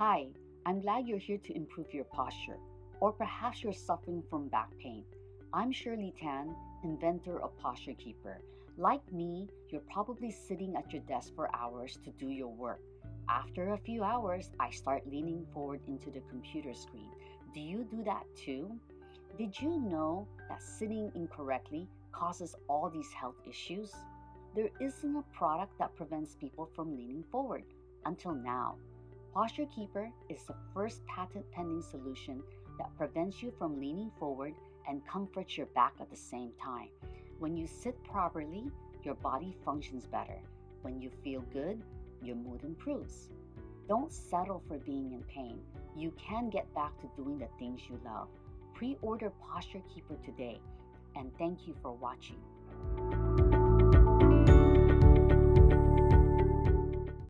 Hi, I'm glad you're here to improve your posture, or perhaps you're suffering from back pain. I'm Shirley Tan, inventor of Posture Keeper. Like me, you're probably sitting at your desk for hours to do your work. After a few hours, I start leaning forward into the computer screen. Do you do that too? Did you know that sitting incorrectly causes all these health issues? There isn't a product that prevents people from leaning forward until now. Posture Keeper is the first patent pending solution that prevents you from leaning forward and comforts your back at the same time. When you sit properly, your body functions better. When you feel good, your mood improves. Don't settle for being in pain. You can get back to doing the things you love. Pre order Posture Keeper today, and thank you for watching.